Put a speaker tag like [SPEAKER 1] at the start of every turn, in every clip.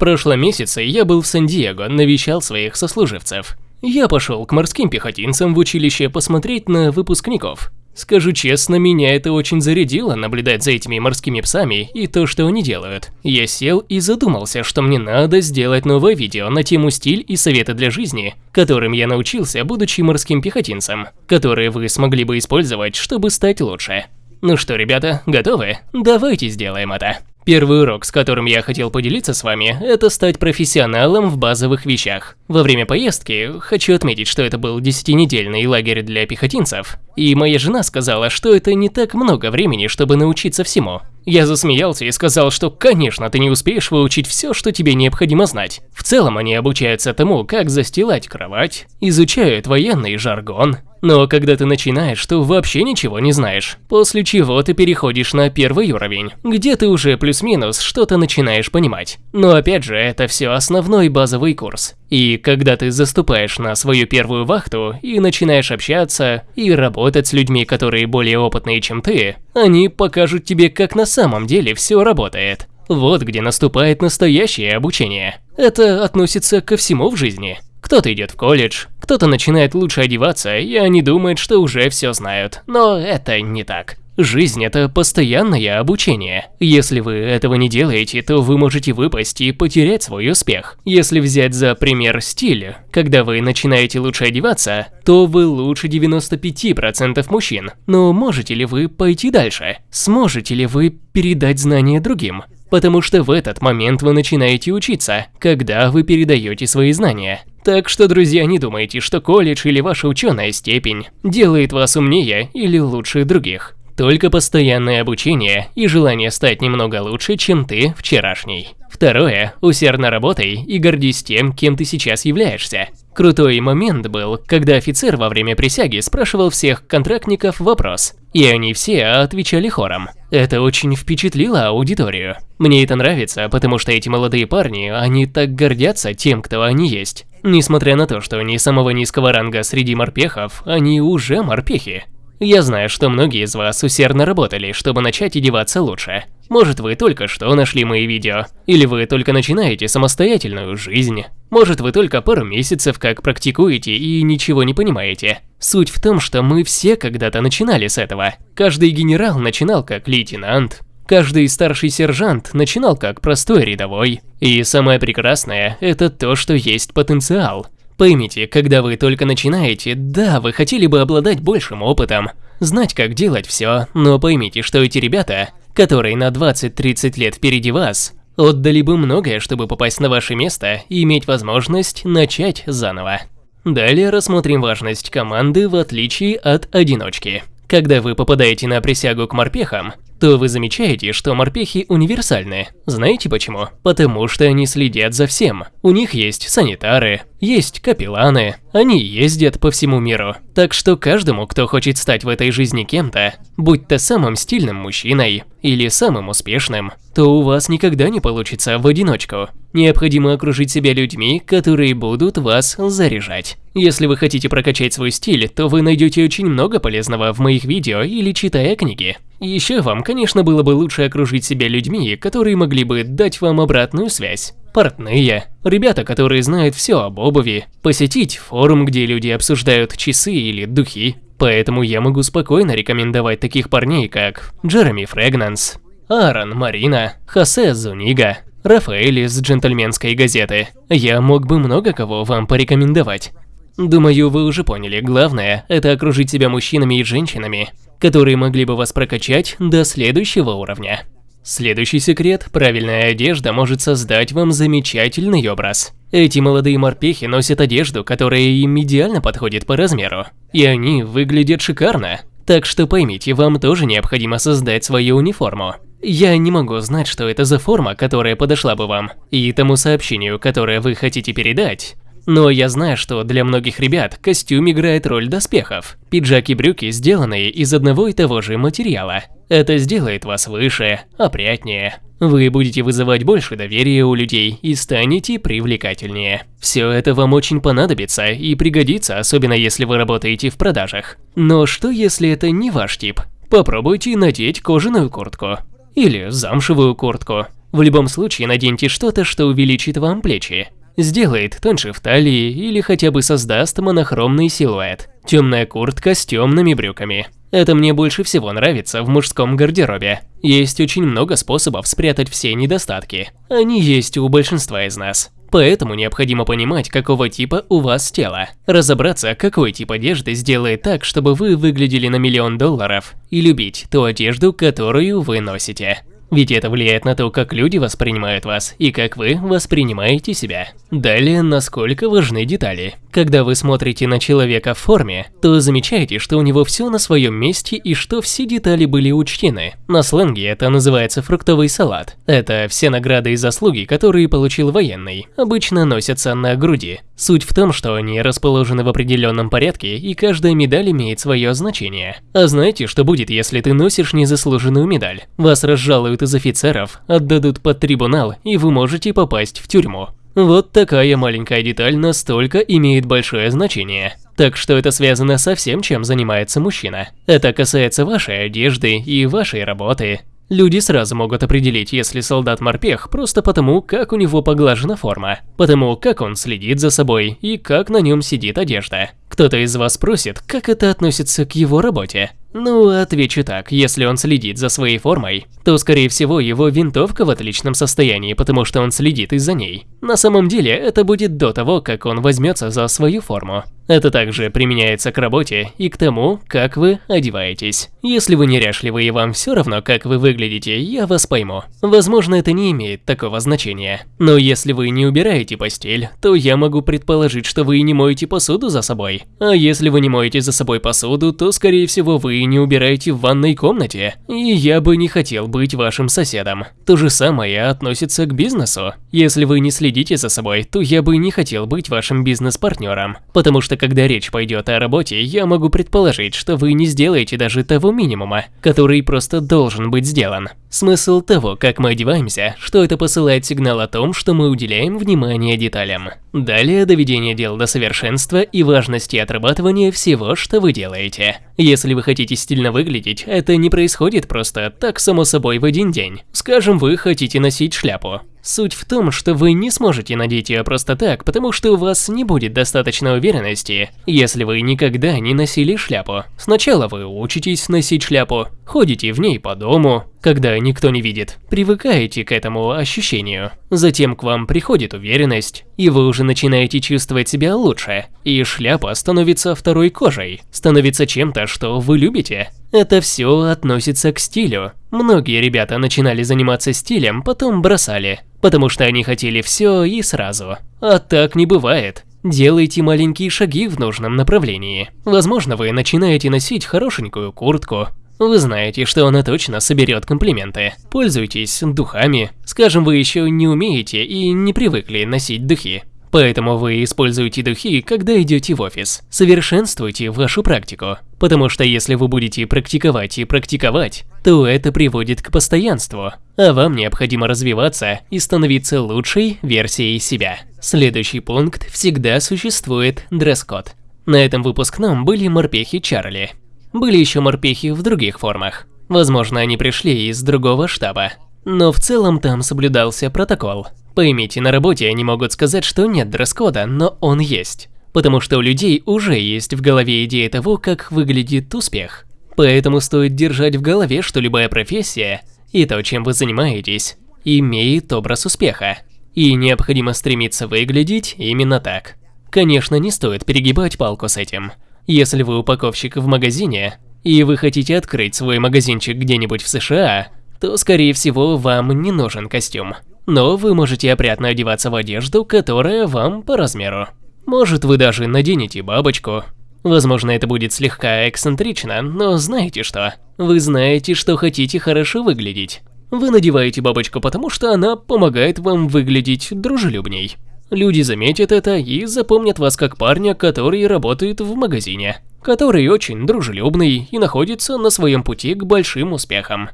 [SPEAKER 1] прошлом месяце я был в Сан-Диего, навещал своих сослуживцев. Я пошел к морским пехотинцам в училище посмотреть на выпускников. Скажу честно, меня это очень зарядило наблюдать за этими морскими псами и то, что они делают. Я сел и задумался, что мне надо сделать новое видео на тему стиль и советы для жизни, которым я научился, будучи морским пехотинцем, которые вы смогли бы использовать, чтобы стать лучше. Ну что, ребята, готовы? Давайте сделаем это. Первый урок, с которым я хотел поделиться с вами, это стать профессионалом в базовых вещах. Во время поездки, хочу отметить, что это был десятинедельный лагерь для пехотинцев, и моя жена сказала, что это не так много времени, чтобы научиться всему. Я засмеялся и сказал, что, конечно, ты не успеешь выучить все, что тебе необходимо знать. В целом они обучаются тому, как застилать кровать, изучают военный жаргон. Но когда ты начинаешь, то вообще ничего не знаешь. После чего ты переходишь на первый уровень, где ты уже плюс-минус что-то начинаешь понимать. Но опять же, это все основной базовый курс. И когда ты заступаешь на свою первую вахту и начинаешь общаться и работать с людьми, которые более опытные, чем ты, они покажут тебе, как на самом деле все работает. Вот где наступает настоящее обучение. Это относится ко всему в жизни. Кто-то идет в колледж, кто-то начинает лучше одеваться, и они думают, что уже все знают. Но это не так. Жизнь – это постоянное обучение. Если вы этого не делаете, то вы можете выпасть и потерять свой успех. Если взять за пример стиль, когда вы начинаете лучше одеваться, то вы лучше 95% мужчин. Но можете ли вы пойти дальше? Сможете ли вы передать знания другим? Потому что в этот момент вы начинаете учиться, когда вы передаете свои знания. Так что, друзья, не думайте, что колледж или ваша ученая степень делает вас умнее или лучше других. Только постоянное обучение и желание стать немного лучше, чем ты вчерашний. Второе, усердно работай и гордись тем, кем ты сейчас являешься. Крутой момент был, когда офицер во время присяги спрашивал всех контрактников вопрос, и они все отвечали хором. Это очень впечатлило аудиторию. Мне это нравится, потому что эти молодые парни, они так гордятся тем, кто они есть. Несмотря на то, что они самого низкого ранга среди морпехов, они уже морпехи. Я знаю, что многие из вас усердно работали, чтобы начать одеваться лучше. Может, вы только что нашли мои видео, или вы только начинаете самостоятельную жизнь. Может, вы только пару месяцев как практикуете и ничего не понимаете. Суть в том, что мы все когда-то начинали с этого. Каждый генерал начинал как лейтенант, Каждый старший сержант начинал как простой рядовой. И самое прекрасное – это то, что есть потенциал. Поймите, когда вы только начинаете, да, вы хотели бы обладать большим опытом, знать, как делать все, но поймите, что эти ребята, которые на 20-30 лет впереди вас, отдали бы многое, чтобы попасть на ваше место и иметь возможность начать заново. Далее рассмотрим важность команды в отличие от одиночки. Когда вы попадаете на присягу к морпехам, то вы замечаете, что морпехи универсальны. Знаете почему? Потому что они следят за всем. У них есть санитары, есть капелланы, они ездят по всему миру. Так что каждому, кто хочет стать в этой жизни кем-то, будь то самым стильным мужчиной или самым успешным, то у вас никогда не получится в одиночку. Необходимо окружить себя людьми, которые будут вас заряжать. Если вы хотите прокачать свой стиль, то вы найдете очень много полезного в моих видео или читая книги. Еще вам, конечно, было бы лучше окружить себя людьми, которые могли бы дать вам обратную связь. Портные, ребята, которые знают все об обуви, посетить форум, где люди обсуждают часы или духи. Поэтому я могу спокойно рекомендовать таких парней, как Джереми Фрегнанс, Аарон Марина, Хосе Зунига, Рафаэль из джентльменской газеты. Я мог бы много кого вам порекомендовать. Думаю, вы уже поняли, главное – это окружить себя мужчинами и женщинами, которые могли бы вас прокачать до следующего уровня. Следующий секрет – правильная одежда может создать вам замечательный образ. Эти молодые морпехи носят одежду, которая им идеально подходит по размеру, и они выглядят шикарно. Так что поймите, вам тоже необходимо создать свою униформу. Я не могу знать, что это за форма, которая подошла бы вам, и тому сообщению, которое вы хотите передать, но я знаю, что для многих ребят костюм играет роль доспехов. Пиджак и брюки сделаны из одного и того же материала. Это сделает вас выше, опрятнее. Вы будете вызывать больше доверия у людей и станете привлекательнее. Все это вам очень понадобится и пригодится, особенно если вы работаете в продажах. Но что если это не ваш тип? Попробуйте надеть кожаную куртку. Или замшевую куртку В любом случае наденьте что-то, что увеличит вам плечи. Сделает тоньше в талии или хотя бы создаст монохромный силуэт. Темная куртка с темными брюками. Это мне больше всего нравится в мужском гардеробе. Есть очень много способов спрятать все недостатки. Они есть у большинства из нас. Поэтому необходимо понимать, какого типа у вас тело. Разобраться, какой тип одежды сделает так, чтобы вы выглядели на миллион долларов. И любить ту одежду, которую вы носите. Ведь это влияет на то, как люди воспринимают вас и как вы воспринимаете себя. Далее, насколько важны детали. Когда вы смотрите на человека в форме, то замечаете, что у него все на своем месте и что все детали были учтены. На сленге это называется фруктовый салат. Это все награды и заслуги, которые получил военный, обычно носятся на груди. Суть в том, что они расположены в определенном порядке, и каждая медаль имеет свое значение. А знаете, что будет, если ты носишь незаслуженную медаль? Вас разжалуют из офицеров, отдадут под трибунал, и вы можете попасть в тюрьму. Вот такая маленькая деталь настолько имеет большое значение. Так что это связано со всем, чем занимается мужчина. Это касается вашей одежды и вашей работы. Люди сразу могут определить, если солдат морпех, просто потому, как у него поглажена форма, потому как он следит за собой и как на нем сидит одежда. Кто-то из вас спросит, как это относится к его работе. Ну, отвечу так, если он следит за своей формой, то скорее всего его винтовка в отличном состоянии, потому что он следит из-за ней. На самом деле это будет до того, как он возьмется за свою форму. Это также применяется к работе и к тому, как вы одеваетесь. Если вы неряшливы и вам все равно, как вы выглядите, я вас пойму. Возможно, это не имеет такого значения. Но если вы не убираете постель, то я могу предположить, что вы не моете посуду за собой. А если вы не моете за собой посуду, то скорее всего вы не убираете в ванной комнате. И я бы не хотел быть вашим соседом. То же самое относится к бизнесу. Если вы не следите за собой, то я бы не хотел быть вашим бизнес-партнером. Потому что когда речь пойдет о работе, я могу предположить, что вы не сделаете даже того минимума, который просто должен быть сделан. Смысл того, как мы одеваемся, что это посылает сигнал о том, что мы уделяем внимание деталям. Далее доведение дел до совершенства и важности отрабатывания всего, что вы делаете. Если вы хотите стильно выглядеть, это не происходит просто так само собой в один день. Скажем, вы хотите носить шляпу. Суть в том, что вы не сможете надеть ее просто так, потому что у вас не будет достаточно уверенности, если вы никогда не носили шляпу. Сначала вы учитесь носить шляпу, ходите в ней по дому, когда никто не видит, привыкаете к этому ощущению. Затем к вам приходит уверенность, и вы уже начинаете чувствовать себя лучше, и шляпа становится второй кожей, становится чем-то, что вы любите. Это все относится к стилю. Многие ребята начинали заниматься стилем, потом бросали, потому что они хотели все и сразу. А так не бывает. Делайте маленькие шаги в нужном направлении. Возможно, вы начинаете носить хорошенькую куртку. Вы знаете, что она точно соберет комплименты. Пользуйтесь духами. Скажем, вы еще не умеете и не привыкли носить духи. Поэтому вы используете духи, когда идете в офис. Совершенствуйте вашу практику. Потому что если вы будете практиковать и практиковать, то это приводит к постоянству. А вам необходимо развиваться и становиться лучшей версией себя. Следующий пункт – всегда существует дресс-код. На этом выпускном были морпехи Чарли. Были еще морпехи в других формах. Возможно, они пришли из другого штаба. Но в целом там соблюдался протокол. Поймите, на работе они могут сказать, что нет дресс-кода, но он есть. Потому что у людей уже есть в голове идея того, как выглядит успех. Поэтому стоит держать в голове, что любая профессия и то, чем вы занимаетесь, имеет образ успеха. И необходимо стремиться выглядеть именно так. Конечно, не стоит перегибать палку с этим. Если вы упаковщик в магазине, и вы хотите открыть свой магазинчик где-нибудь в США, то, скорее всего, вам не нужен костюм но вы можете опрятно одеваться в одежду, которая вам по размеру. Может вы даже наденете бабочку. Возможно, это будет слегка эксцентрично, но знаете что? Вы знаете, что хотите хорошо выглядеть. Вы надеваете бабочку, потому что она помогает вам выглядеть дружелюбней. Люди заметят это и запомнят вас как парня, который работает в магазине, который очень дружелюбный и находится на своем пути к большим успехам.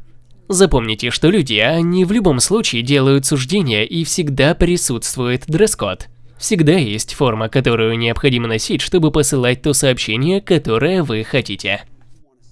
[SPEAKER 1] Запомните, что люди, они в любом случае делают суждения и всегда присутствует дресс-код. Всегда есть форма, которую необходимо носить, чтобы посылать то сообщение, которое вы хотите.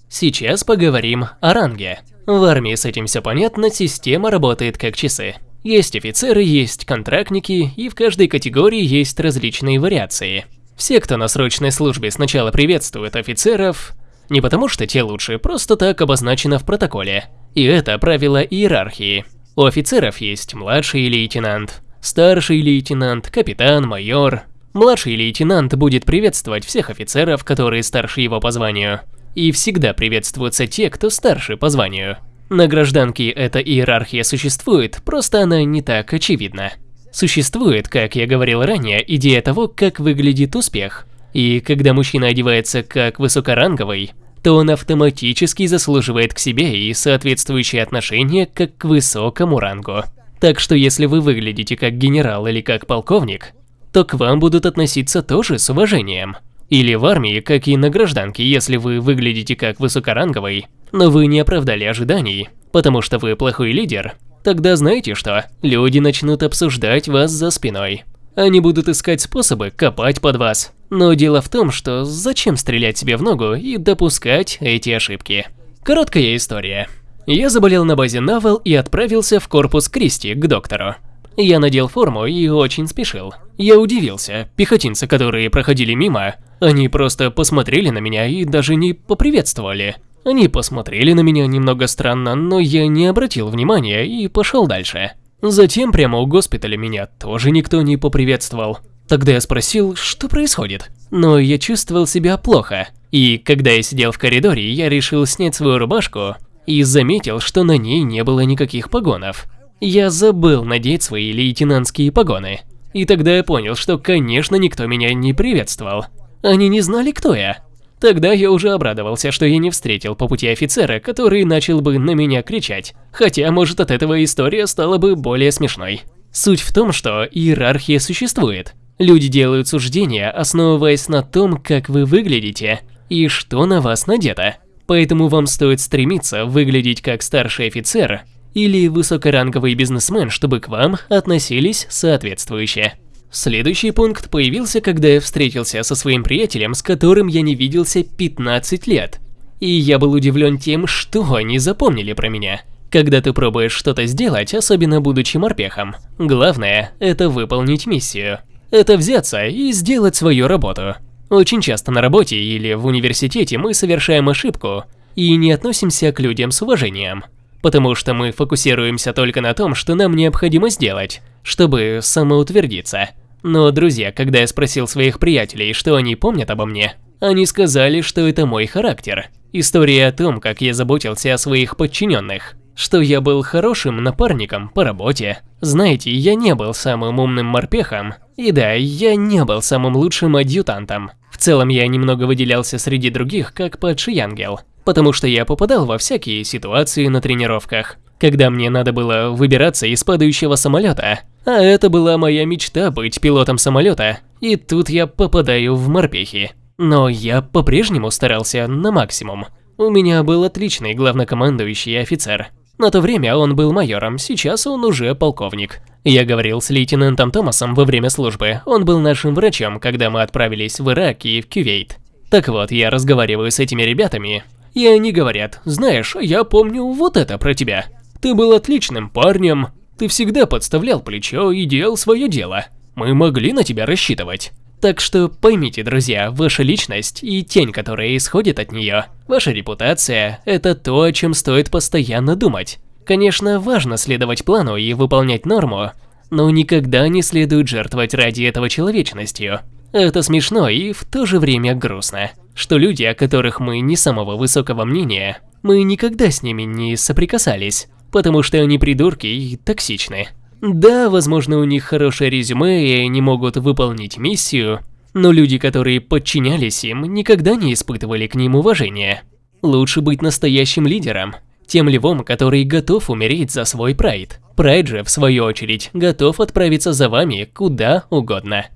[SPEAKER 1] Сейчас поговорим о ранге. В армии с этим все понятно, система работает как часы. Есть офицеры, есть контрактники, и в каждой категории есть различные вариации. Все, кто на срочной службе сначала приветствуют офицеров, не потому что те лучше, просто так обозначено в протоколе. И это правило иерархии. У офицеров есть младший лейтенант, старший лейтенант, капитан, майор. Младший лейтенант будет приветствовать всех офицеров, которые старше его по званию. И всегда приветствуются те, кто старше по званию. На гражданке эта иерархия существует, просто она не так очевидна. Существует, как я говорил ранее, идея того, как выглядит успех. И когда мужчина одевается как высокоранговый, то он автоматически заслуживает к себе и соответствующее отношение как к высокому рангу. Так что если вы выглядите как генерал или как полковник, то к вам будут относиться тоже с уважением. Или в армии, как и на гражданке, если вы выглядите как высокоранговый, но вы не оправдали ожиданий, потому что вы плохой лидер, тогда знаете что, люди начнут обсуждать вас за спиной. Они будут искать способы копать под вас. Но дело в том, что зачем стрелять себе в ногу и допускать эти ошибки. Короткая история. Я заболел на базе Навал и отправился в корпус Кристи к доктору. Я надел форму и очень спешил. Я удивился, пехотинцы, которые проходили мимо, они просто посмотрели на меня и даже не поприветствовали. Они посмотрели на меня немного странно, но я не обратил внимания и пошел дальше. Затем прямо у госпиталя меня тоже никто не поприветствовал. Тогда я спросил, что происходит. Но я чувствовал себя плохо. И когда я сидел в коридоре, я решил снять свою рубашку и заметил, что на ней не было никаких погонов. Я забыл надеть свои лейтенантские погоны. И тогда я понял, что, конечно, никто меня не приветствовал. Они не знали, кто я. Тогда я уже обрадовался, что я не встретил по пути офицера, который начал бы на меня кричать. Хотя, может, от этого история стала бы более смешной. Суть в том, что иерархия существует. Люди делают суждения, основываясь на том, как вы выглядите и что на вас надето. Поэтому вам стоит стремиться выглядеть как старший офицер или высокоранговый бизнесмен, чтобы к вам относились соответствующе. Следующий пункт появился, когда я встретился со своим приятелем, с которым я не виделся 15 лет. И я был удивлен тем, что они запомнили про меня. Когда ты пробуешь что-то сделать, особенно будучи морпехом, главное – это выполнить миссию. Это взяться и сделать свою работу. Очень часто на работе или в университете мы совершаем ошибку и не относимся к людям с уважением. Потому что мы фокусируемся только на том, что нам необходимо сделать, чтобы самоутвердиться. Но, друзья, когда я спросил своих приятелей, что они помнят обо мне, они сказали, что это мой характер. История о том, как я заботился о своих подчиненных, что я был хорошим напарником по работе. Знаете, я не был самым умным морпехом, и да, я не был самым лучшим адъютантом. В целом я немного выделялся среди других, как падший ангел, потому что я попадал во всякие ситуации на тренировках когда мне надо было выбираться из падающего самолета. А это была моя мечта быть пилотом самолета, и тут я попадаю в морпехи. Но я по-прежнему старался на максимум. У меня был отличный главнокомандующий офицер. На то время он был майором, сейчас он уже полковник. Я говорил с лейтенантом Томасом во время службы, он был нашим врачом, когда мы отправились в Ирак и в Кювейт. Так вот, я разговариваю с этими ребятами, и они говорят, знаешь, я помню вот это про тебя. Ты был отличным парнем, ты всегда подставлял плечо и делал свое дело. Мы могли на тебя рассчитывать. Так что поймите, друзья, ваша личность и тень, которая исходит от нее, ваша репутация – это то, о чем стоит постоянно думать. Конечно, важно следовать плану и выполнять норму, но никогда не следует жертвовать ради этого человечностью. Это смешно и в то же время грустно, что люди, о которых мы не самого высокого мнения, мы никогда с ними не соприкасались, потому что они придурки и токсичны. Да, возможно, у них хорошее резюме и они могут выполнить миссию, но люди, которые подчинялись им, никогда не испытывали к ним уважения. Лучше быть настоящим лидером, тем львом, который готов умереть за свой прайд. Прайд же, в свою очередь, готов отправиться за вами куда угодно.